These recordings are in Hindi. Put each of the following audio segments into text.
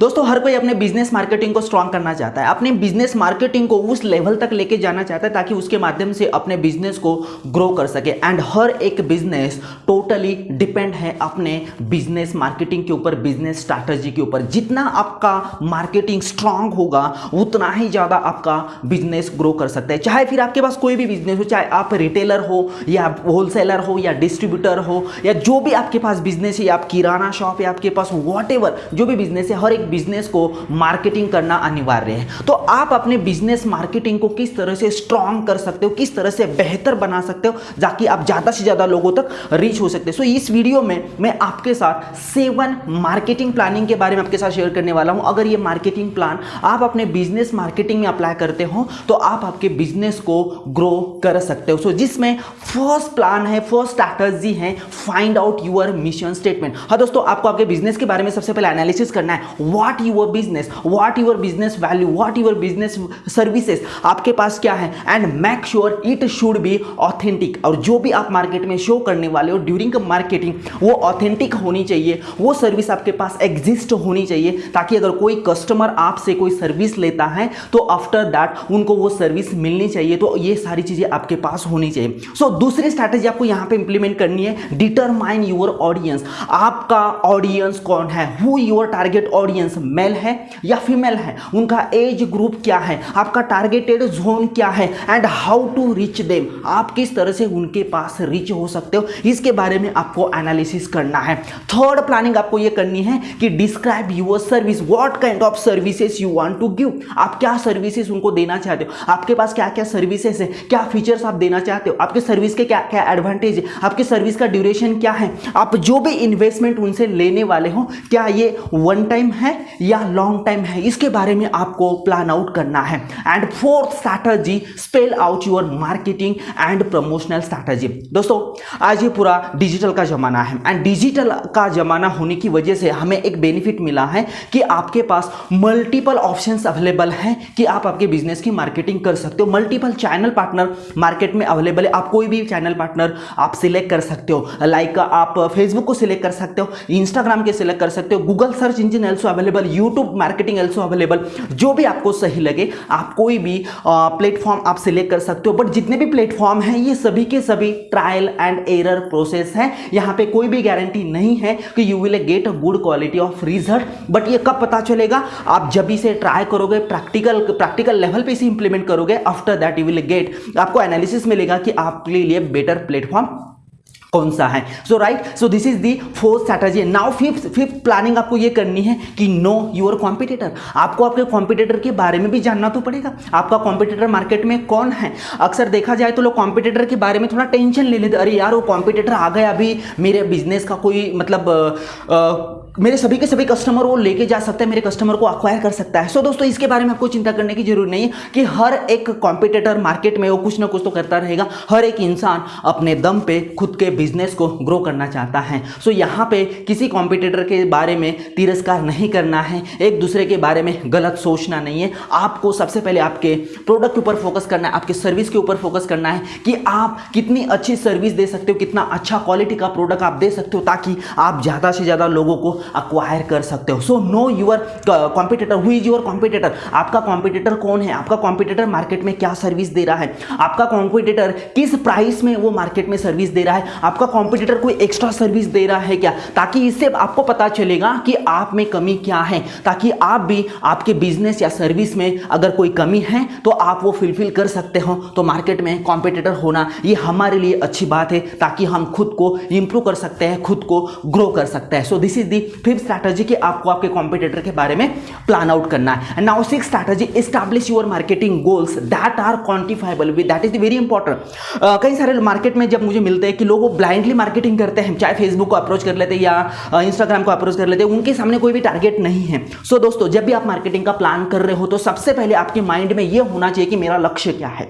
दोस्तों, हर कोई अपने बिज़नेस मार्केटिंग को स्ट्रांग करना चाहता है। अपने बिज़नेस मार्केटिंग को उस लेवल तक लेके जाना चाहता है ताकि उसके माध्यम से अपने बिज़नेस को ग्रो कर सके। एंड हर एक बिज़नेस टोटली डिपेंड है अपने बिज़नेस मार्केटिंग के ऊपर बिज़नेस स्ट्रैटेजी के ऊपर। जितना आपका मार्केटिंग स्ट्रांग होगा, उतना ही ज़्यादा आपका बिज़नेस ग्रो कर सकता है। चाहे फिर आपके पास कोई भी बिज़नेस हो, चाहे आप रिटेलर हो, या होलसेलर हो, या डिस्ट्रीब्यूटर हो, या जो भी आपके पास बिज़नेस है, या आप किराना शॉप है आपके पास वॉट जो भी बिज़नेस है, हर एक बिज़नेस को मार्केटिंग करना अनिवार्य है। तो आप अपने बिज़नेस मार्केटिंग को किस तरह से स्ट्रांग कर सकते हो, किस तरह से बेहतर बना सकते हो ताकि आप ज़्यादा से ज़्यादा लोगों तक रीच हो सकते हो। सो इस वीडियो में मैं आपके साथ सेवन मार्केटिंग प्लानिंग के बारे में आपके साथ शेयर करने वाला हूँ। अगर ये मार्केटिंग प्लान आप अपने बिज़नेस मार्केटिंग में अप्लाई करते हो तो आप आपके बिज़नेस को ग्रो कर सकते हो। सो जिसमें फ़र्स्ट प्लान है फ़र्स्ट स्ट्रैटेजी है find out your mission statement हाँ दोस्तों, आपको आपके बिज़नेस के बारे में सबसे पहले एनालिसिस करना है। What your business what your business value what your business services आपके पास क्या है? And make sure it should be authentic और जो भी आप मार्केट में शो करने वाले हो ड्यूरिंग मार्केटिंग वो ऑथेंटिक होनी चाहिए। वो सर्विस आपके पास एग्जिस्ट होनी चाहिए ताकि अगर कोई कस्टमर आपसे कोई सर्विस लेता है तो आफ्टर दैट उनको वो सर्विस मिलनी चाहिए। तो ये सारी चीज़ें आपके पास होनी चाहिए। सो so, दूसरी स्ट्रैटेजी आपको यहाँ पे इंप्लीमेंट करनी है डिटरमाइन योर ऑडियंस आपका ऑडियंस कौन है? Who your target audience male है या फीमेल है? उनका एज ग्रुप क्या है? आपका टारगेटेड जोन क्या है? And how to reach them आप किस तरह से उनके पास रीच हो सकते हो? इसके बारे में आपको एनालिसिस करना है। थर्ड प्लानिंग आपको ये करनी है कि describe your service what kind of services you want to give आप क्या सर्विसेज़ उनको देना चाहते हो? आपके पास क्या क्या सर्विसेज़ है? क्या फीचर्स आप देना चाहते हो? आपके सर्विस के क्या क्या एडवांटेज है? आपके सर्विस का ड्यूरेशन क्या है? आप जो भी इन्वेस्टमेंट उनसे लेने वाले हो, क्या ये वन टाइम है? या लॉन्ग टाइम है, इसके बारे में आपको प्लान आउट करना है. And fourth strategy spell out your marketing and promotional strategy दोस्तों, आज ये पूरा डिजिटल का ज़माना है. एंड डिजिटल का ज़माना होने की वजह से हमें एक बेनिफिट मिला है कि आपके पास मल्टीपल ऑप्शंस अवेलेबल हैं कि आप आपके बिज़नेस की मार्केटिंग कर सकते हो. मल्टीपल चैनल पार्टनर मार्केट में अवेलेबल है. आप कोई भी चैनल पार्टनर आप सिलेक्ट कर सकते हो. लाइक आप फेसबुक को सिलेक्ट कर सकते हो इंस्टाग्राम के सिलेक्ट कर सकते हो Google search engine also available YouTube marketing also available जो भी आपको सही लगे, आप कोई भी प्लेटफॉर्म आप सिलेक्ट कर सकते हो बट जितने भी प्लेटफॉर्म हैं, ये सभी के सभी ट्रायल एंड एरर प्रोसेस है। यहाँ पे कोई भी गारंटी नहीं है कि you will get a good quality of result but ये कब पता चलेगा? आप जब इसे ट्राई करोगे प्रैक्टिकल प्रैक्टिकल लेवल पे इसे इंप्लीमेंट करोगे after that you will get आपको एनालिसिस मिलेगा कि आपके लिए बेटर प्लेटफॉर्म कौन सा है? So right so this is the fourth strategy now fifth fifth planning आपको ये करनी है कि नो यूर कॉम्पिटिटर आपको आपके कॉम्पिटिटर के बारे में भी जानना तो पड़ेगा। आपका कॉम्पिटिटर मार्केट में कौन है? अक्सर देखा जाए तो लोग कॉम्पिटिटर के बारे में थोड़ा टेंशन ले लेते अरे यार वो कॉम्पिटिटर आ गया अभी मेरे बिज़नेस का कोई मतलब आ, आ, मेरे सभी के सभी कस्टमर वो लेके जा सकता है मेरे कस्टमर को अक्वायर कर सकता है। सो so, दोस्तों इसके बारे में आपको चिंता करने की ज़रूरत नहीं है कि हर एक कॉम्पिटिटर मार्केट में वो कुछ ना कुछ तो करता रहेगा। हर एक इंसान अपने दम पे खुद के बिज़नेस को ग्रो करना चाहता है। सो यहाँ पे किसी कॉम्पिटिटर के बारे में तिरस्कार नहीं करना है। एक दूसरे के बारे में गलत सोचना नहीं है। आपको सबसे पहले आपके प्रोडक्ट के ऊपर फोकस करना है, आपके सर्विस के ऊपर फोकस करना है कि आप कितनी अच्छी सर्विस दे सकते हो, कितना अच्छा क्वालिटी का प्रोडक्ट आप दे सकते हो ताकि आप ज़्यादा से ज़्यादा लोगों को अक्वायर कर सकते हो। So know your competitor who is your competitor आपका कॉम्पिटिटर कौन है? आपका कॉम्पिटिटर मार्केट में क्या सर्विस दे रहा है? आपका कॉम्पिटिटर किस प्राइस में वो मार्केट में सर्विस दे रहा है? आपका कॉम्पिटिटर कोई एक्स्ट्रा सर्विस दे रहा है क्या? ताकि इससे आपको पता चलेगा कि आप में कमी क्या है। ताकि आप भी आपके बिज़नेस या सर्विस में अगर कोई कमी है तो आप वो फिलफिल कर सकते हो। तो मार्केट में कॉम्पिटिटर होना, ये हमारे लिए अच्छी बात है, ताकि हम खुद को इंप्रूव कर सकते हैं, खुद को ग्रो कर सकते हैं। So this is the fifth strategy कि आपको आपके कॉम्पिटिटर के बारे में प्लान आउट करना है। Now six strategy establish your marketing goals that are quantifiable with that is very important कई सारे मार्केट में जब मुझे मिलते हैं कि लोग ब्लाइंडली मार्केटिंग करते हैं चाहे फेसबुक को अप्रोच कर लेते हैं या इंस्टाग्राम को अप्रोच कर लेते हैं उनके सामने कोई भी टारगेट नहीं है। सो so, दोस्तों जब भी आप मार्केटिंग का प्लान कर रहे हो तो सबसे पहले आपके माइंड में यह होना चाहिए कि मेरा लक्ष्य क्या है।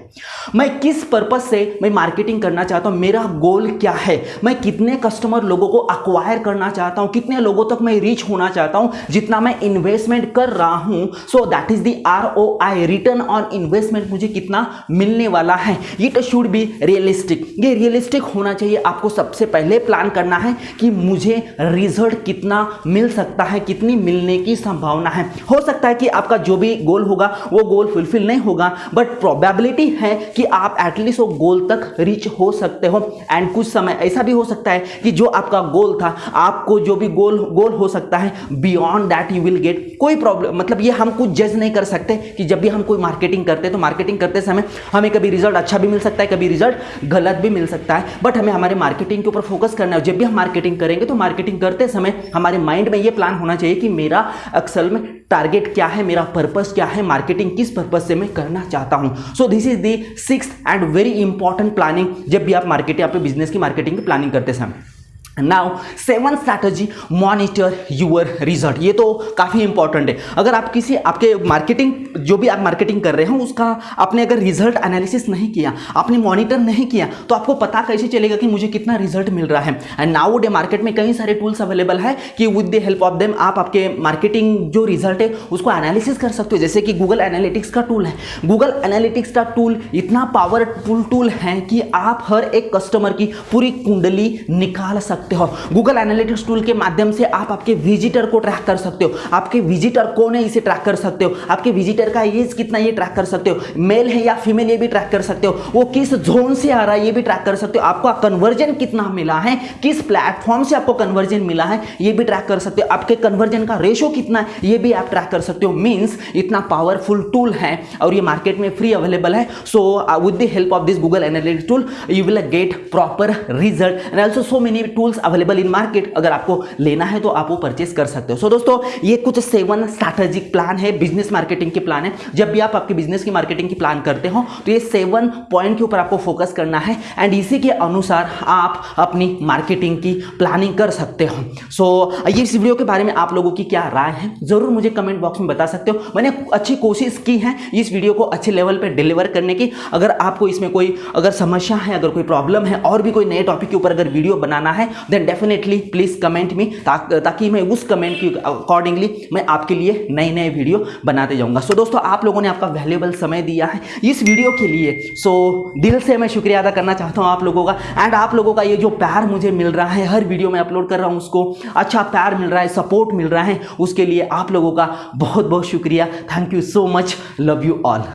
मैं किस पर्पज से मैं मार्केटिंग करना चाहता हूँ मेरा गोल क्या है? मैं कितने कस्टमर लोगों को अक्वायर करना चाहता हूँ? कितने लोगों तक मैं रीच होना चाहता हूँ? जितना मैं इन्वेस्टमेंट कर रहा हूँ so that is the R O I return on investment मुझे कितना मिलने वाला है? इट शुड बी रियलिस्टिक ये रियलिस्टिक होना चाहिए आपको सबसे पहले प्लान करना है कि मुझे रिज़ल्ट कितना मिल सकता है, कितनी मिलने की संभावना है। हो सकता है कि आपका जो भी गोल होगा, वो गोल फुलफिल नहीं होगा बट प्रोबेबिलिटी है कि आप एटलीस्ट वो गोल तक रीच हो सकते हो। एंड कुछ समय ऐसा भी हो सकता है कि जो आपका गोल था, आपको जो भी गोल गोल हो सकता है beyond that you will get कोई प्रॉब्लम मतलब ये हम कुछ जज नहीं कर सकते कि जब भी हम कोई मार्केटिंग करते तो मार्केटिंग करते समय हमें कभी रिज़ल्ट अच्छा भी मिल सकता है, कभी रिज़ल्ट गलत भी मिल सकता है बट हमें हमारे मार्केटिंग के ऊपर फोकस करना है जब भी हम मार्केटिंग करेंगे तो मार्केटिंग करते समय हमारे माइंड में ये प्लान होना चाहिए कि मेरा अक्सल में टारगेट क्या है, मेरा पर्पस क्या है मार्केटिंग किस पर्पस से मैं करना चाहता हूँ। So this is the six and very important planning जब भी आप मार्केटिंग आपके बिज़नेस की मार्केटिंग की प्लानिंग करते समय। Now seven strategy monitor your result ये तो काफ़ी इंपॉर्टेंट है। अगर आप किसी, आपके मार्केटिंग जो भी आप मार्केटिंग कर रहे हो, उसका आपने अगर रिज़ल्ट एनालिसिस नहीं किया, आपने मॉनिटर नहीं किया तो आपको पता कैसे चलेगा कि मुझे कितना रिज़ल्ट मिल रहा है। एंड नाउ डे मार्केट में कई सारे टूल्स अवेलेबल है कि with the help of them आप आपके मार्केटिंग जो रिज़ल्ट है, उसको एनालिसिस कर सकते हो। जैसे कि गूगल एनालिटिक्स का टूल है। गूगल एनालिटिक्स का टूल इतना पावरफुल टूल है कि आप हर एक कस्टमर की पूरी कुंडली निकाल सकते सकते हो। गूगल एनालिटिक्स टूल के माध्यम से आप आपके विजिटर को ट्रैक कर सकते हो। आपके विजिटर कौन है इसे ट्रैक कर सकते हो। आपके विजिटर का एज कितना ये ट्रैक कर सकते हो। मेल है या फीमेल ये भी ट्रैक कर सकते हो। वो किस जोन से आ रहा है ये भी ट्रैक कर सकते हो। आपको कन्वर्जन कितना मिला है, किस प्लेटफॉर्म से आपको कन्वर्जन मिला है, ये भी ट्रैक कर सकते हो। आपके कन्वर्जन का रेशो कितना है, ये भी आप ट्रैक कर सकते हो। मीन्स इतना पावरफुल टूल है और ये मार्केट में फ्री अवेलेबल है। So with the help of this Google analytics tool you will get proper result and also so many tools tools available in market अगर आपको लेना है तो आप वो परचेस कर सकते हो। सो so, दोस्तों ये कुछ सेवन स्ट्रैटेजिक प्लान है बिज़नेस मार्केटिंग के प्लान है। जब भी आप आपके बिज़नेस की मार्केटिंग की प्लान करते हो तो ये सेवन पॉइंट के ऊपर आपको फोकस करना है। एंड इसी के अनुसार आप अपनी मार्केटिंग की प्लानिंग कर सकते हो। सो so, इस वीडियो के बारे में आप लोगों की क्या राय है ज़रूर मुझे कमेंट बॉक्स में बता सकते हो। मैंने अच्छी कोशिश की है इस वीडियो को अच्छे लेवल पर डिलीवर करने की। अगर आपको इसमें कोई अगर समस्या है अगर कोई प्रॉब्लम है और भी कोई नए टॉपिक के ऊपर अगर वीडियो बनाना है then definitely please comment me ताकि मैं उस कमेंट की अकॉर्डिंगली मैं आपके लिए नए नए वीडियो बनाते जाऊँगा। सो so, दोस्तों आप लोगों ने आपका वैल्यूबल समय दिया है इस वीडियो के लिए। सो so, दिल से मैं शुक्रिया अदा करना चाहता हूँ आप लोगों का। एंड आप लोगों का ये जो प्यार मुझे मिल रहा है हर वीडियो में अपलोड कर रहा हूँ उसको। अच्छा प्यार मिल रहा है सपोर्ट मिल रहा है उसके लिए आप लोगों का बहुत बहुत शुक्रिया। Thank you so much love you all